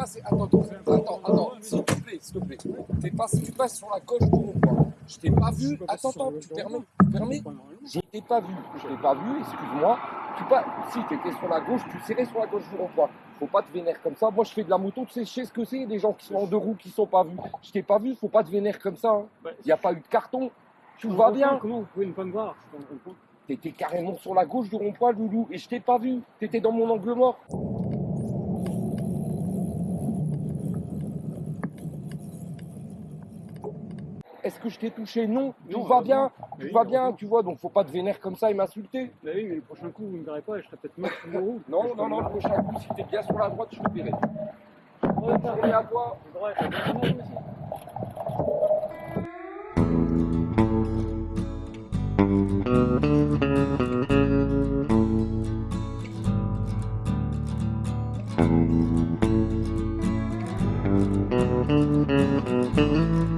Attends, attends, attends, s'il te plaît, s'il te plaît. Tu passes sur la gauche du rond-point. Je t'ai pas vu. Attends, attends, tu permets, tu permets. Je t'ai pas vu. Je t'ai pas vu, excuse-moi. Tu pas. Si t'étais sur la gauche, tu serais sur la gauche du rond-point. Faut pas te vénérer comme ça. Moi, je fais de la moto, tu sais, je sais ce que c'est, des gens qui sont en deux roues qui sont pas vus. Je t'ai pas vu, faut pas te vénérer comme ça. Il n'y a pas eu de carton. Tout va bien. Comment vous pouvez ne pas me voir T'étais carrément sur la gauche du rond-point, Loulou, et je t'ai pas vu. T'étais dans mon angle mort. est-ce que je t'ai touché? Non, tout va euh, bien, tout va bien, tu vois, donc faut pas te vénère comme ça et m'insulter. Bah oui, mais le prochain coup, vous me verrez pas, et je serai peut-être mort sur le route. Non, non, non, le prochain coup, si t'es bien sur la droite, je te verrai. Bonne à toi. You.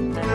Thank